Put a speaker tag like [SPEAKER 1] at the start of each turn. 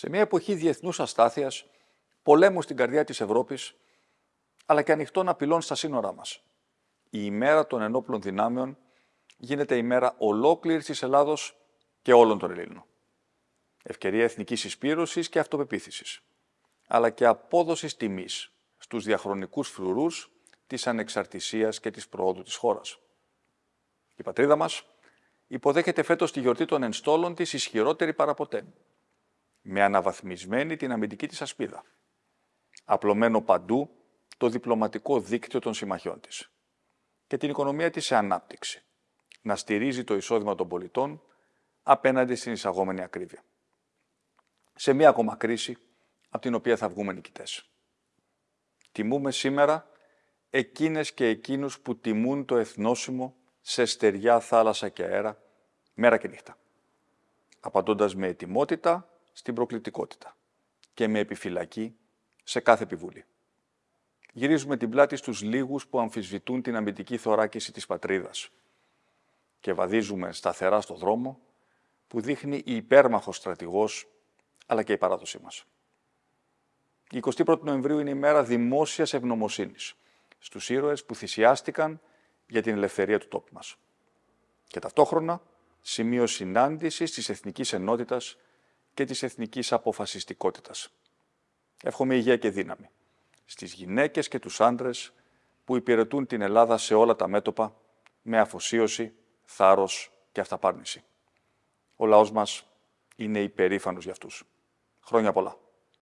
[SPEAKER 1] Σε μια εποχή διεθνούς αστάθειας, πολέμου στην καρδιά της Ευρώπης, αλλά και ανοιχτών απειλών στα σύνορά μας. Η ημέρα των ενόπλων δυνάμεων γίνεται η μέρα ολόκληρης της Ελλάδος και όλων των Ελλήνων. Ευκαιρία εθνικής εισπύρωσης και αυτοπεποίθησης, αλλά και απόδοσης τιμής στους διαχρονικούς φρουρούς της ανεξαρτησίας και της προόδου της χώρας. Η πατρίδα μας υποδέχεται φέτος τη γιορτή των ενστόλων της ισχυρότερη παραποτέ, με αναβαθμισμένη την αμυντική της ασπίδα, απλωμένο παντού το διπλωματικό δίκτυο των συμμαχιών της και την οικονομία της σε ανάπτυξη, να στηρίζει το εισόδημα των πολιτών απέναντι στην εισαγόμενη ακρίβεια. Σε μία ακόμα κρίση, από την οποία θα βγούμε νικητές. Τιμούμε σήμερα εκείνες και εκείνους που τιμούν το εθνόσημο σε στεριά θάλασσα και αέρα, μέρα και νύχτα. Απαντώντας με ετοιμότητα στην προκλητικότητα και με επιφυλακή σε κάθε επιβούλη. Γυρίζουμε την πλάτη στους λίγους που αμφισβητούν την αμυντική θωράκιση της πατρίδας και βαδίζουμε σταθερά στο δρόμο που δείχνει η υπέρμαχος στρατηγός αλλά και η παράδοσή μας. Η 21η Νοεμβρίου είναι η μέρα δημόσιας ευγνωμοσύνης στους ήρωες που θυσιάστηκαν για την ελευθερία του τόπου μας. Και ταυτόχρονα σημείο συνάντησης της εθνικής ενότητας και της εθνικής αποφασιστικότητας. Εύχομαι υγεία και δύναμη στις γυναίκες και τους άντρες που υπηρετούν την Ελλάδα σε όλα τα μέτωπα με αφοσίωση, θάρρος και αυταπάρνηση. Ο λαός μας είναι υπερήφανος για αυτούς. Χρόνια πολλά.